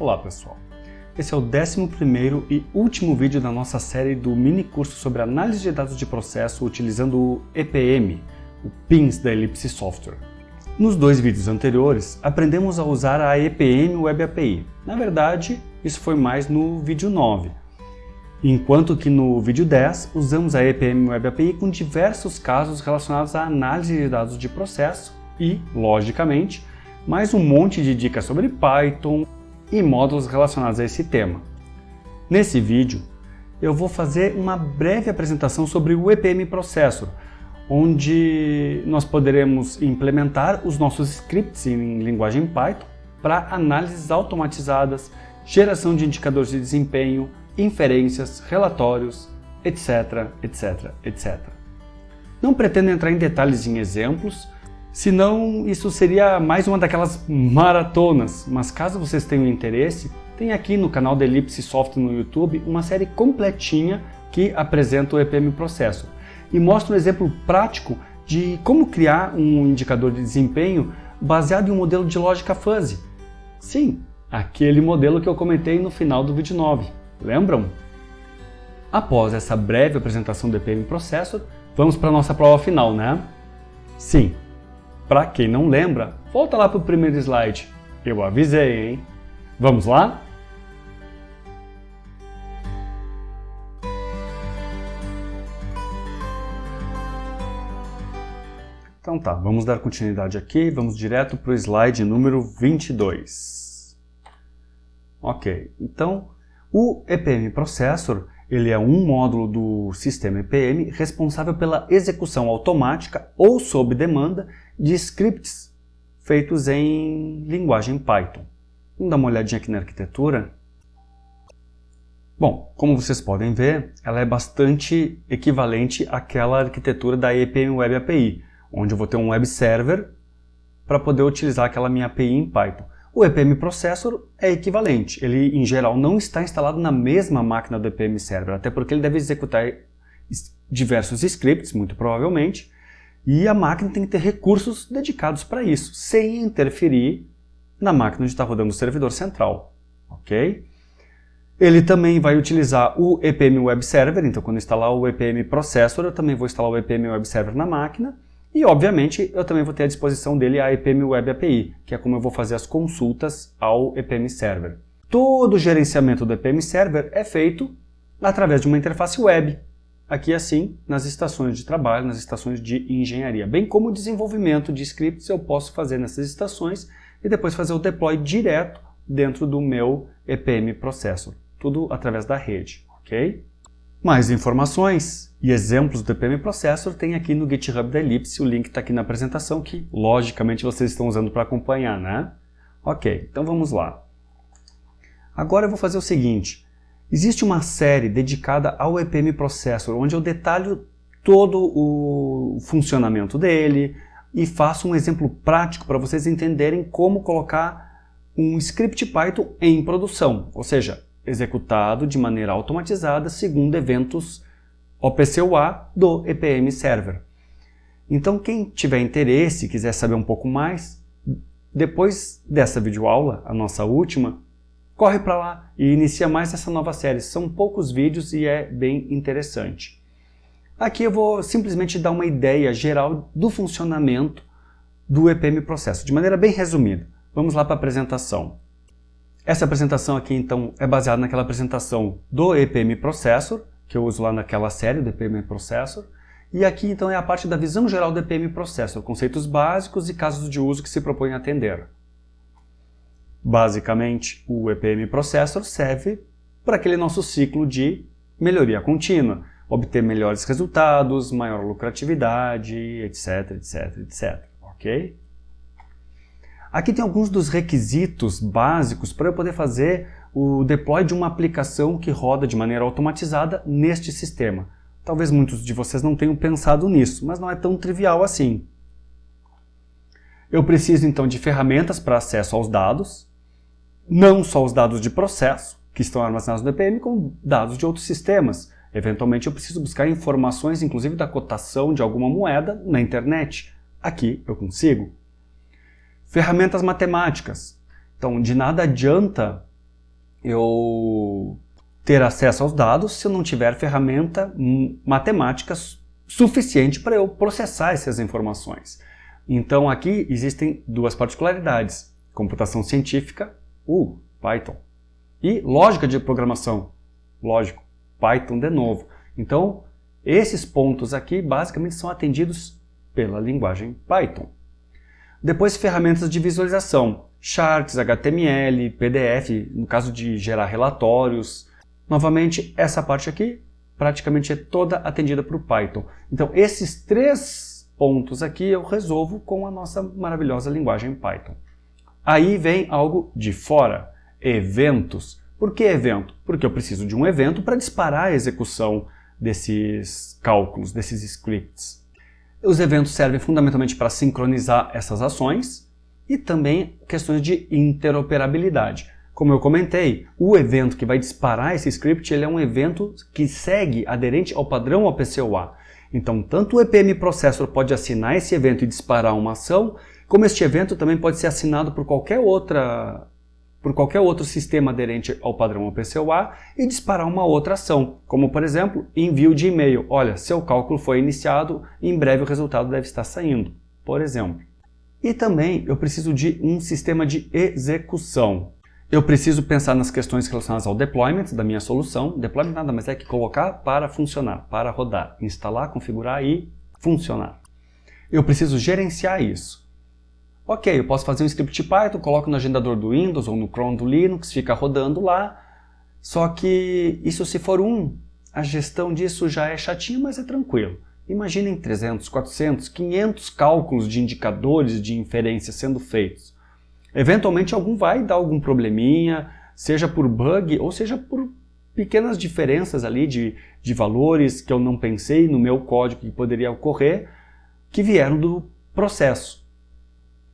Olá pessoal, esse é o 11º e último vídeo da nossa série do mini curso sobre análise de dados de processo utilizando o EPM, o PINS da Ellipse Software. Nos dois vídeos anteriores, aprendemos a usar a EPM Web API. Na verdade, isso foi mais no vídeo 9, enquanto que no vídeo 10 usamos a EPM Web API com diversos casos relacionados à análise de dados de processo e, logicamente, mais um monte de dicas sobre Python, e módulos relacionados a esse tema. Nesse vídeo, eu vou fazer uma breve apresentação sobre o EPM Processor, onde nós poderemos implementar os nossos scripts em linguagem Python para análises automatizadas, geração de indicadores de desempenho, inferências, relatórios, etc, etc, etc. Não pretendo entrar em detalhes em exemplos, Senão, isso seria mais uma daquelas maratonas, mas caso vocês tenham interesse, tem aqui no canal da Ellipse Software no YouTube uma série completinha que apresenta o EPM Processor e mostra um exemplo prático de como criar um indicador de desempenho baseado em um modelo de lógica fuzzy. Sim, aquele modelo que eu comentei no final do vídeo 9, lembram? Após essa breve apresentação do EPM Processor, vamos para a nossa prova final, né? Sim, para quem não lembra, volta lá para o primeiro slide. Eu avisei, hein? Vamos lá? Então tá, vamos dar continuidade aqui, vamos direto para o slide número 22. Ok, então o EPM Processor ele é um módulo do sistema EPM responsável pela execução automática ou sob demanda de scripts feitos em linguagem Python. Vamos dar uma olhadinha aqui na arquitetura. Bom, como vocês podem ver, ela é bastante equivalente àquela arquitetura da EPM Web API, onde eu vou ter um web server para poder utilizar aquela minha API em Python. O EPM Processor é equivalente, ele em geral não está instalado na mesma máquina do EPM Server, até porque ele deve executar diversos scripts, muito provavelmente, e a máquina tem que ter recursos dedicados para isso, sem interferir na máquina onde está rodando o servidor central. ok? Ele também vai utilizar o EPM Web Server, então quando instalar o EPM Processor, eu também vou instalar o EPM Web Server na máquina, e, obviamente, eu também vou ter à disposição dele a EPM Web API, que é como eu vou fazer as consultas ao EPM Server. Todo o gerenciamento do EPM Server é feito através de uma interface web, aqui assim, nas estações de trabalho, nas estações de engenharia, bem como o desenvolvimento de scripts eu posso fazer nessas estações e depois fazer o deploy direto dentro do meu EPM Processor, tudo através da rede, ok? Mais informações e exemplos do EPM Processor tem aqui no GitHub da Ellipse, o link está aqui na apresentação que, logicamente, vocês estão usando para acompanhar, né? Ok, então vamos lá. Agora eu vou fazer o seguinte, existe uma série dedicada ao EPM Processor, onde eu detalho todo o funcionamento dele e faço um exemplo prático para vocês entenderem como colocar um script Python em produção, ou seja, executado de maneira automatizada segundo eventos OPC-UA do EPM Server. Então quem tiver interesse e quiser saber um pouco mais, depois dessa videoaula, a nossa última, corre para lá e inicia mais essa nova série. São poucos vídeos e é bem interessante. Aqui eu vou simplesmente dar uma ideia geral do funcionamento do EPM Processo, de maneira bem resumida. Vamos lá para a apresentação. Essa apresentação aqui, então, é baseada naquela apresentação do EPM Processor, que eu uso lá naquela série do EPM Processor, e aqui, então, é a parte da visão geral do EPM Processor, conceitos básicos e casos de uso que se propõe a atender. Basicamente, o EPM Processor serve para aquele nosso ciclo de melhoria contínua, obter melhores resultados, maior lucratividade, etc, etc, etc, ok? Aqui tem alguns dos requisitos básicos para eu poder fazer o deploy de uma aplicação que roda de maneira automatizada neste sistema. Talvez muitos de vocês não tenham pensado nisso, mas não é tão trivial assim. Eu preciso então de ferramentas para acesso aos dados, não só os dados de processo, que estão armazenados no EPM, como dados de outros sistemas. Eventualmente eu preciso buscar informações, inclusive da cotação de alguma moeda, na internet. Aqui eu consigo. Ferramentas matemáticas. Então, de nada adianta eu ter acesso aos dados se eu não tiver ferramenta matemática suficiente para eu processar essas informações. Então aqui existem duas particularidades, computação científica, uh, Python, e lógica de programação, lógico, Python de novo. Então esses pontos aqui basicamente são atendidos pela linguagem Python. Depois ferramentas de visualização, charts, HTML, PDF, no caso de gerar relatórios. Novamente, essa parte aqui praticamente é toda atendida por Python. Então esses três pontos aqui eu resolvo com a nossa maravilhosa linguagem Python. Aí vem algo de fora, eventos. Por que evento? Porque eu preciso de um evento para disparar a execução desses cálculos, desses scripts. Os eventos servem fundamentalmente para sincronizar essas ações e também questões de interoperabilidade. Como eu comentei, o evento que vai disparar esse script ele é um evento que segue aderente ao padrão OPCOA. Então, tanto o EPM Processor pode assinar esse evento e disparar uma ação, como este evento também pode ser assinado por qualquer outra por qualquer outro sistema aderente ao padrão OPCOA e disparar uma outra ação, como por exemplo, envio de e-mail. Olha, seu cálculo foi iniciado em breve o resultado deve estar saindo, por exemplo. E também eu preciso de um sistema de execução. Eu preciso pensar nas questões relacionadas ao deployment da minha solução. Deployment nada mais é que colocar para funcionar, para rodar, instalar, configurar e funcionar. Eu preciso gerenciar isso. Ok, eu posso fazer um script Python, coloco no agendador do Windows ou no Chrome do Linux, fica rodando lá. Só que isso se for um, a gestão disso já é chatinha, mas é tranquilo. Imaginem 300, 400, 500 cálculos de indicadores de inferência sendo feitos. Eventualmente algum vai dar algum probleminha, seja por bug ou seja por pequenas diferenças ali de, de valores que eu não pensei no meu código que poderia ocorrer, que vieram do processo.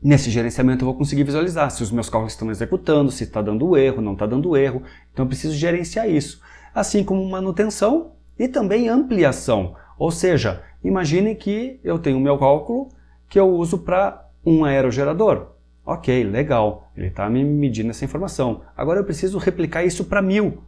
Nesse gerenciamento eu vou conseguir visualizar se os meus cálculos estão executando, se está dando erro, não está dando erro. Então eu preciso gerenciar isso. Assim como manutenção e também ampliação. Ou seja, imagine que eu tenho o meu cálculo que eu uso para um aerogerador. Ok, legal, ele está me medindo essa informação. Agora eu preciso replicar isso para mil.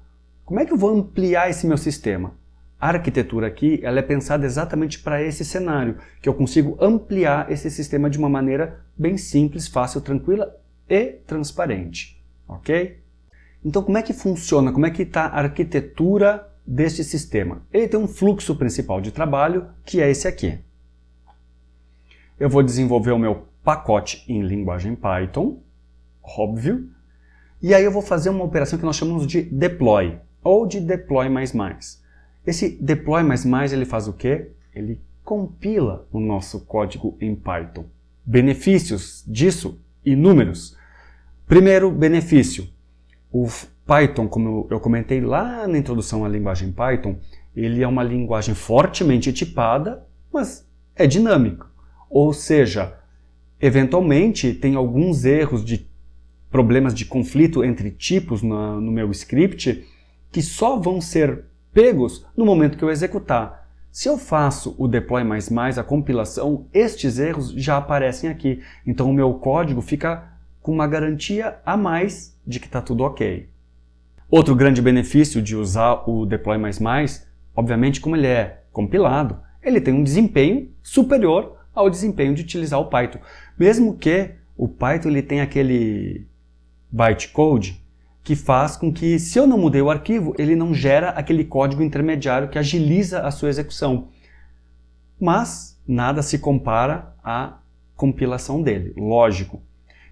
Como é que eu vou ampliar esse meu sistema? A arquitetura aqui ela é pensada exatamente para esse cenário, que eu consigo ampliar esse sistema de uma maneira bem simples, fácil, tranquila e transparente. Ok? Então como é que funciona, como é que está a arquitetura deste sistema? Ele tem um fluxo principal de trabalho, que é esse aqui. Eu vou desenvolver o meu pacote em linguagem Python, óbvio, e aí eu vou fazer uma operação que nós chamamos de deploy, ou de deploy mais mais. Esse deploy++ ele faz o quê? Ele compila o nosso código em Python. Benefícios disso, inúmeros. Primeiro benefício, o Python, como eu comentei lá na introdução à linguagem Python, ele é uma linguagem fortemente tipada, mas é dinâmico. Ou seja, eventualmente tem alguns erros de problemas de conflito entre tipos no, no meu script que só vão ser pegos no momento que eu executar. Se eu faço o deploy++, a compilação, estes erros já aparecem aqui. Então o meu código fica com uma garantia a mais de que está tudo ok. Outro grande benefício de usar o deploy++, obviamente como ele é compilado, ele tem um desempenho superior ao desempenho de utilizar o Python. Mesmo que o Python ele tenha aquele bytecode que faz com que, se eu não mudei o arquivo, ele não gera aquele código intermediário que agiliza a sua execução. Mas nada se compara à compilação dele, lógico.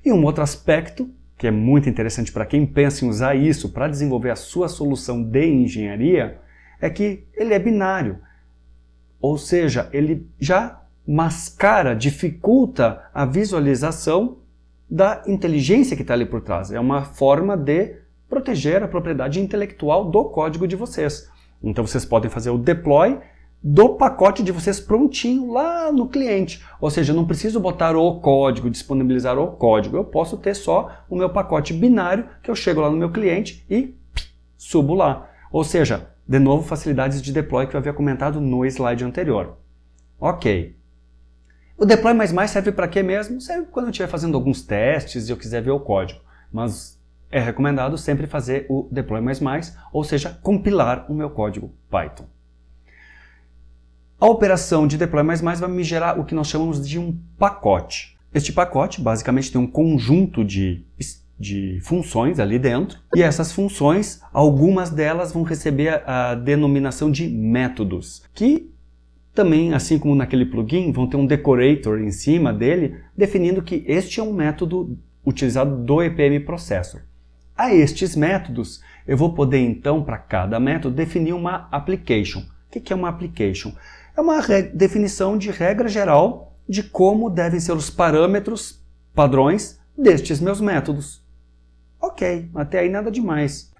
E um outro aspecto, que é muito interessante para quem pensa em usar isso para desenvolver a sua solução de engenharia, é que ele é binário. Ou seja, ele já mascara, dificulta a visualização da inteligência que está ali por trás. É uma forma de proteger a propriedade intelectual do código de vocês. Então vocês podem fazer o deploy do pacote de vocês prontinho lá no cliente. Ou seja, eu não preciso botar o código, disponibilizar o código. Eu posso ter só o meu pacote binário que eu chego lá no meu cliente e subo lá. Ou seja, de novo, facilidades de deploy que eu havia comentado no slide anterior. Ok. O deploy mais mais serve para quê mesmo? Serve quando eu estiver fazendo alguns testes e eu quiser ver o código. Mas é recomendado sempre fazer o deploy++, ou seja, compilar o meu código Python. A operação de deploy++ vai me gerar o que nós chamamos de um pacote. Este pacote basicamente tem um conjunto de, de funções ali dentro, e essas funções, algumas delas vão receber a, denominação de métodos, que também, assim como naquele plugin, vão ter um decorator em cima dele, definindo que este é um método utilizado do EPM Processor. A estes métodos, eu vou poder então, para cada método, definir uma application. O que é uma application? É uma definição de regra geral de como devem ser os parâmetros, padrões, destes meus métodos. Ok, até aí nada demais.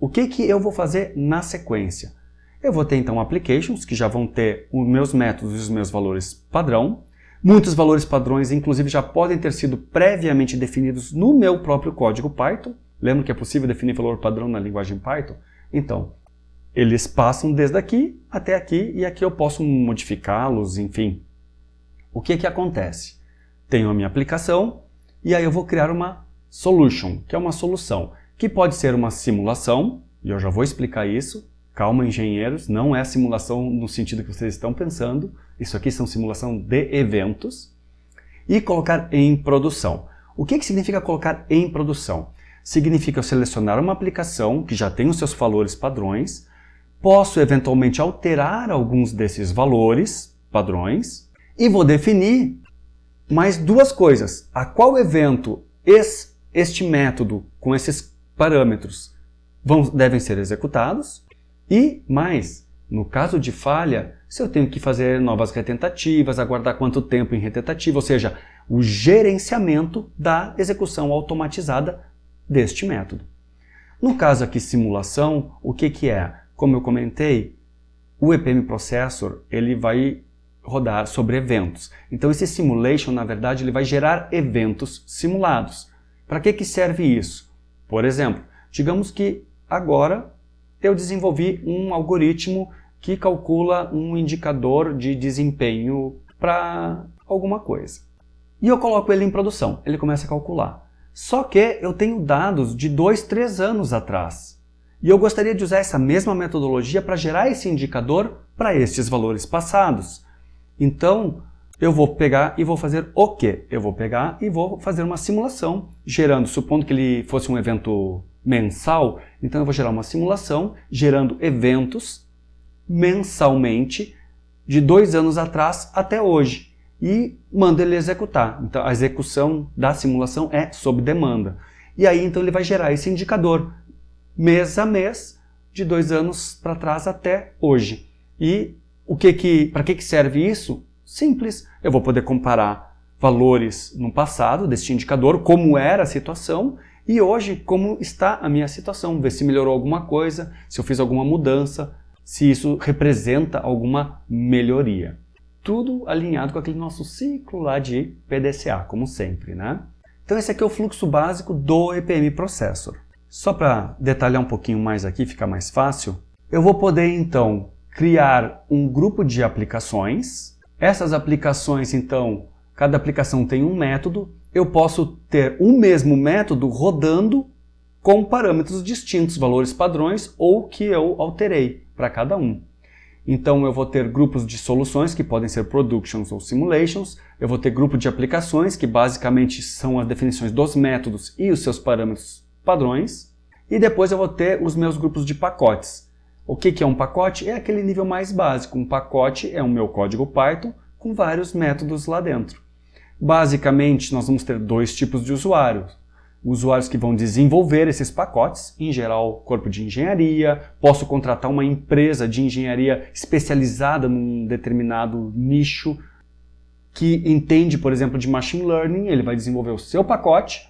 O que, que eu vou fazer na sequência? Eu vou ter então applications, que já vão ter os meus métodos e os meus valores padrão. Muitos valores padrões, inclusive, já podem ter sido previamente definidos no meu próprio código Python. Lembra que é possível definir valor padrão na linguagem Python? Então, eles passam desde aqui até aqui e aqui eu posso modificá-los, enfim. O que que acontece? Tenho a minha aplicação e aí eu vou criar uma solution, que é uma solução, que pode ser uma simulação, e eu já vou explicar isso. Calma, engenheiros, não é simulação no sentido que vocês estão pensando. Isso aqui são simulação de eventos. E colocar em produção. O que, que significa colocar em produção? Significa selecionar uma aplicação que já tem os seus valores padrões, posso eventualmente alterar alguns desses valores padrões e vou definir mais duas coisas. A qual evento este método com esses parâmetros vão, devem ser executados e mais, no caso de falha, se eu tenho que fazer novas retentativas, aguardar quanto tempo em retentativa, ou seja, o gerenciamento da execução automatizada deste método. No caso aqui simulação, o que, que é? Como eu comentei, o EPM Processor ele vai rodar sobre eventos. Então esse simulation, na verdade, ele vai gerar eventos simulados. Para que, que serve isso? Por exemplo, digamos que agora eu desenvolvi um algoritmo que calcula um indicador de desempenho para alguma coisa. E eu coloco ele em produção, ele começa a calcular. Só que eu tenho dados de dois, três anos atrás. E eu gostaria de usar essa mesma metodologia para gerar esse indicador para estes valores passados. Então, eu vou pegar e vou fazer o quê? Eu vou pegar e vou fazer uma simulação, gerando, supondo que ele fosse um evento mensal, então eu vou gerar uma simulação, gerando eventos mensalmente de dois anos atrás até hoje e manda ele executar. Então a execução da simulação é sob demanda. E aí então ele vai gerar esse indicador mês a mês de dois anos para trás até hoje. E o que que, para que, que serve isso? Simples. Eu vou poder comparar valores no passado deste indicador, como era a situação, e hoje como está a minha situação, ver se melhorou alguma coisa, se eu fiz alguma mudança, se isso representa alguma melhoria tudo alinhado com aquele nosso ciclo lá de PDCA, como sempre, né? Então esse aqui é o fluxo básico do EPM Processor. Só para detalhar um pouquinho mais aqui, ficar mais fácil, eu vou poder então criar um grupo de aplicações. Essas aplicações, então, cada aplicação tem um método. Eu posso ter o mesmo método rodando com parâmetros distintos, valores padrões ou que eu alterei para cada um. Então eu vou ter grupos de soluções, que podem ser productions ou simulations, eu vou ter grupo de aplicações, que basicamente são as definições dos métodos e os seus parâmetros padrões, e depois eu vou ter os meus grupos de pacotes. O que é um pacote? É aquele nível mais básico. Um pacote é o meu código Python com vários métodos lá dentro. Basicamente, nós vamos ter dois tipos de usuários usuários que vão desenvolver esses pacotes, em geral corpo de engenharia, posso contratar uma empresa de engenharia especializada num determinado nicho que entende, por exemplo, de machine learning, ele vai desenvolver o seu pacote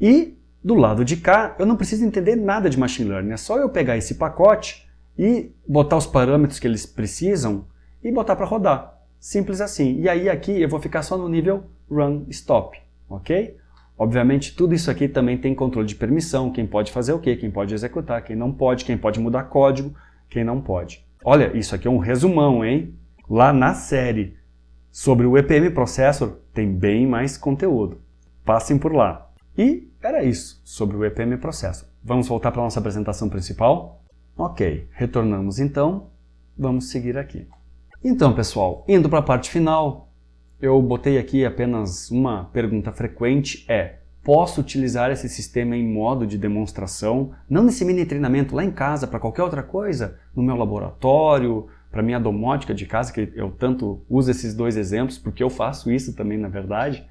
e do lado de cá eu não preciso entender nada de machine learning, é só eu pegar esse pacote e botar os parâmetros que eles precisam e botar para rodar. Simples assim. E aí aqui eu vou ficar só no nível run stop, ok? Obviamente, tudo isso aqui também tem controle de permissão, quem pode fazer o quê, quem pode executar, quem não pode, quem pode mudar código, quem não pode. Olha, isso aqui é um resumão, hein? Lá na série sobre o EPM Processor tem bem mais conteúdo. Passem por lá. E era isso sobre o EPM Processor. Vamos voltar para a nossa apresentação principal? Ok, retornamos então, vamos seguir aqui. Então pessoal, indo para a parte final, eu botei aqui apenas uma pergunta frequente, é Posso utilizar esse sistema em modo de demonstração, não nesse mini treinamento lá em casa, para qualquer outra coisa, no meu laboratório, para minha domótica de casa, que eu tanto uso esses dois exemplos, porque eu faço isso também, na verdade.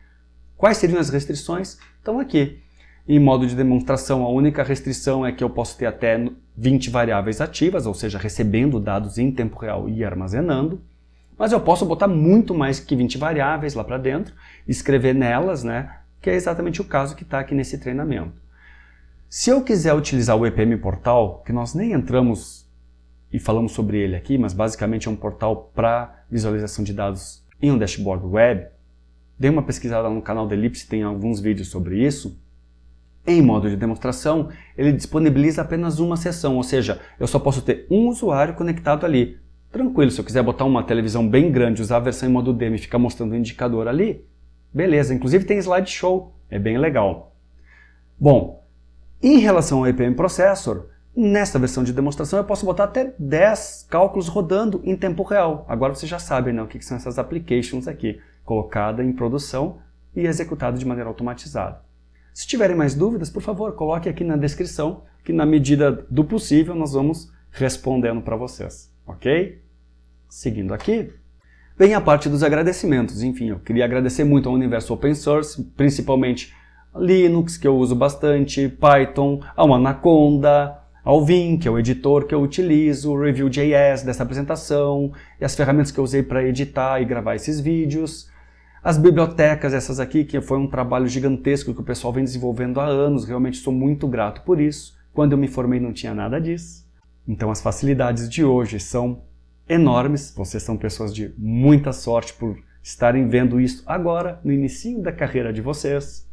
Quais seriam as restrições? Estão aqui. Em modo de demonstração, a única restrição é que eu posso ter até 20 variáveis ativas, ou seja, recebendo dados em tempo real e armazenando. Mas eu posso botar muito mais que 20 variáveis lá para dentro, escrever nelas, né, que é exatamente o caso que está aqui nesse treinamento. Se eu quiser utilizar o EPM Portal, que nós nem entramos e falamos sobre ele aqui, mas basicamente é um portal para visualização de dados em um dashboard web, dê uma pesquisada no canal da Ellipse, tem alguns vídeos sobre isso. Em modo de demonstração, ele disponibiliza apenas uma sessão, ou seja, eu só posso ter um usuário conectado ali. Tranquilo, se eu quiser botar uma televisão bem grande, usar a versão em modo demo e ficar mostrando o indicador ali, beleza. Inclusive tem slideshow, é bem legal. Bom, em relação ao EPM Processor, nesta versão de demonstração eu posso botar até 10 cálculos rodando em tempo real. Agora vocês já sabem né, o que são essas applications aqui, colocada em produção e executada de maneira automatizada. Se tiverem mais dúvidas, por favor, coloque aqui na descrição, que na medida do possível nós vamos respondendo para vocês, ok? Seguindo aqui, vem a parte dos agradecimentos. Enfim, eu queria agradecer muito ao universo open source, principalmente Linux, que eu uso bastante, Python, ao Anaconda, ao Vim, que é o editor que eu utilizo, o Review.js dessa apresentação, e as ferramentas que eu usei para editar e gravar esses vídeos. As bibliotecas, essas aqui, que foi um trabalho gigantesco que o pessoal vem desenvolvendo há anos, realmente sou muito grato por isso. Quando eu me formei não tinha nada disso. Então as facilidades de hoje são enormes, vocês são pessoas de muita sorte por estarem vendo isso agora, no início da carreira de vocês.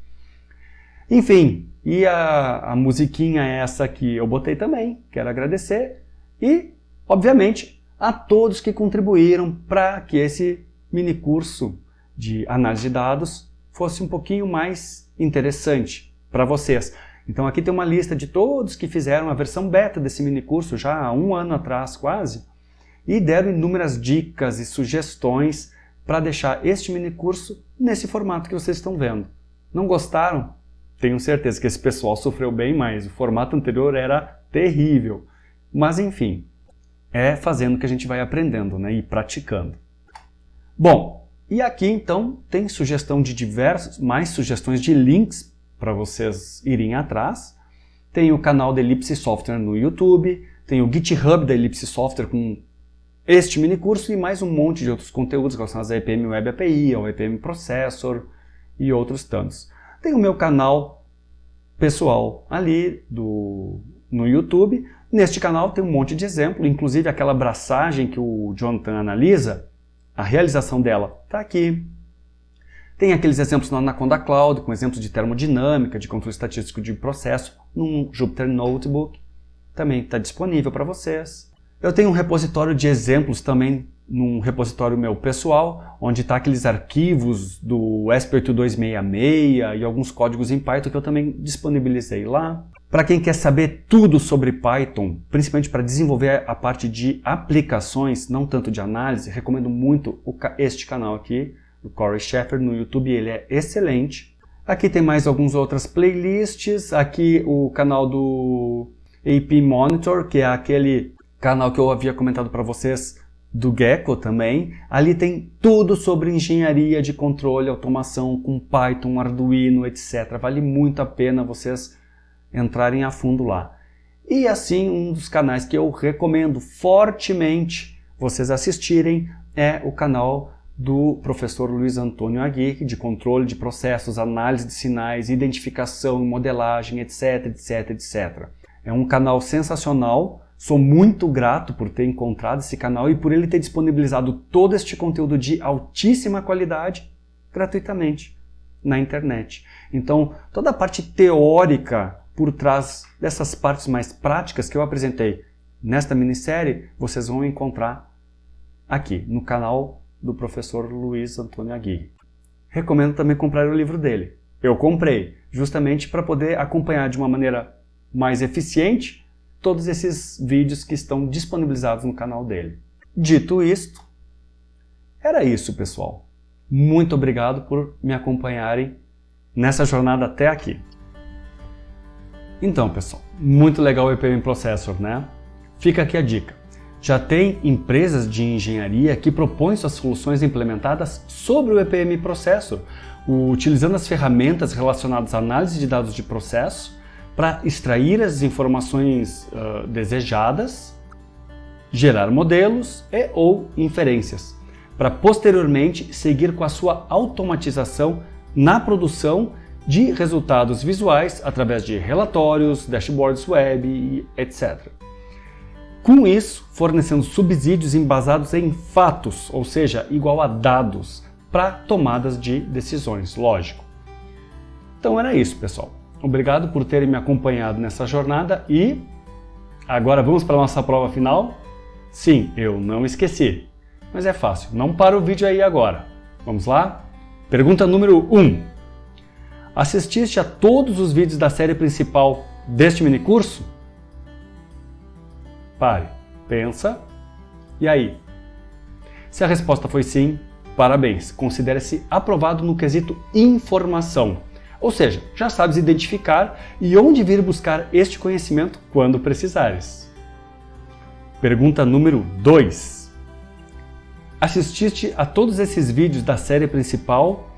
Enfim, e a, a musiquinha é essa que eu botei também, quero agradecer, e, obviamente, a todos que contribuíram para que esse mini curso de análise de dados fosse um pouquinho mais interessante para vocês. Então aqui tem uma lista de todos que fizeram a versão beta desse mini curso já há um ano atrás quase, e deram inúmeras dicas e sugestões para deixar este mini curso nesse formato que vocês estão vendo. Não gostaram? Tenho certeza que esse pessoal sofreu bem mais, o formato anterior era terrível. Mas enfim, é fazendo que a gente vai aprendendo né, e praticando. Bom, e aqui então tem sugestão de diversos, mais sugestões de links para vocês irem atrás. Tem o canal da Ellipse Software no YouTube, tem o GitHub da Ellipse Software com este mini curso e mais um monte de outros conteúdos relacionados à EPM Web API, ao EPM Processor e outros tantos. Tem o meu canal pessoal ali do, no YouTube. Neste canal tem um monte de exemplo, inclusive aquela abraçagem que o Jonathan analisa, a realização dela está aqui. Tem aqueles exemplos no Anaconda Cloud, com exemplos de termodinâmica, de controle estatístico de processo, num Jupyter Notebook. Também está disponível para vocês. Eu tenho um repositório de exemplos também num repositório meu pessoal, onde está aqueles arquivos do ESP8266 e alguns códigos em Python que eu também disponibilizei lá. Para quem quer saber tudo sobre Python, principalmente para desenvolver a parte de aplicações, não tanto de análise, recomendo muito este canal aqui, do Corey Sheffer no YouTube, ele é excelente. Aqui tem mais algumas outras playlists, aqui o canal do AP Monitor, que é aquele canal que eu havia comentado para vocês do Gecko também. Ali tem tudo sobre engenharia de controle, automação com Python, Arduino, etc. Vale muito a pena vocês entrarem a fundo lá. E assim, um dos canais que eu recomendo fortemente vocês assistirem é o canal do professor Luiz Antônio Aguirre, de controle de processos, análise de sinais, identificação, modelagem, etc, etc, etc. É um canal sensacional, Sou muito grato por ter encontrado esse canal e por ele ter disponibilizado todo este conteúdo de altíssima qualidade gratuitamente na internet. Então, toda a parte teórica por trás dessas partes mais práticas que eu apresentei nesta minissérie, vocês vão encontrar aqui no canal do professor Luiz Antônio Aguirre. Recomendo também comprar o livro dele, Eu comprei, justamente para poder acompanhar de uma maneira mais eficiente todos esses vídeos que estão disponibilizados no canal dele. Dito isto, era isso, pessoal. Muito obrigado por me acompanharem nessa jornada até aqui. Então, pessoal, muito legal o EPM Processor, né? Fica aqui a dica. Já tem empresas de engenharia que propõem suas soluções implementadas sobre o EPM Processor, utilizando as ferramentas relacionadas à análise de dados de processo para extrair as informações uh, desejadas, gerar modelos e ou inferências, para posteriormente seguir com a sua automatização na produção de resultados visuais através de relatórios, dashboards web, etc. Com isso, fornecendo subsídios embasados em fatos, ou seja, igual a dados, para tomadas de decisões, lógico. Então era isso, pessoal. Obrigado por terem me acompanhado nessa jornada e agora vamos para a nossa prova final? Sim, eu não esqueci. Mas é fácil, não para o vídeo aí agora. Vamos lá? Pergunta número 1. Assististe a todos os vídeos da série principal deste minicurso? Pare, pensa, e aí? Se a resposta foi sim, parabéns, considere-se aprovado no quesito informação. Ou seja, já sabes identificar e onde vir buscar este conhecimento quando precisares. Pergunta número 2. Assististe a todos esses vídeos da série principal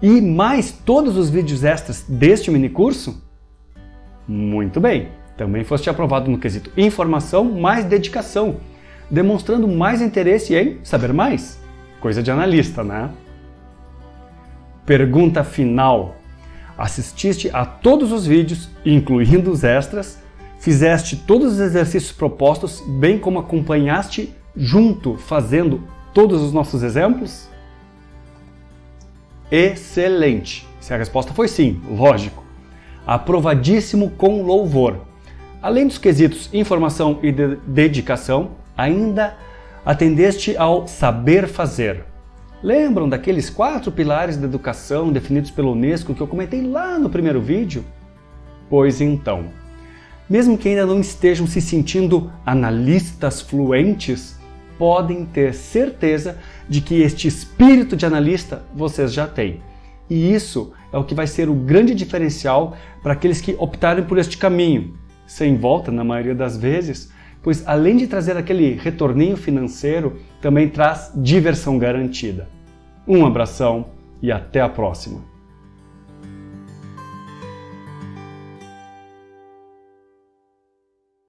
e mais todos os vídeos extras deste minicurso? Muito bem! Também foste aprovado no quesito informação mais dedicação, demonstrando mais interesse em saber mais. Coisa de analista, né? Pergunta final. Assististe a todos os vídeos, incluindo os extras, fizeste todos os exercícios propostos, bem como acompanhaste junto fazendo todos os nossos exemplos? Excelente! Se a resposta foi sim, lógico. Aprovadíssimo com louvor. Além dos quesitos informação e de dedicação, ainda atendeste ao saber fazer. Lembram daqueles quatro pilares da educação definidos pela Unesco que eu comentei lá no primeiro vídeo? Pois então, mesmo que ainda não estejam se sentindo analistas fluentes, podem ter certeza de que este espírito de analista vocês já têm. E isso é o que vai ser o grande diferencial para aqueles que optarem por este caminho, sem volta na maioria das vezes, pois além de trazer aquele retorninho financeiro, também traz diversão garantida. Um abração e até a próxima!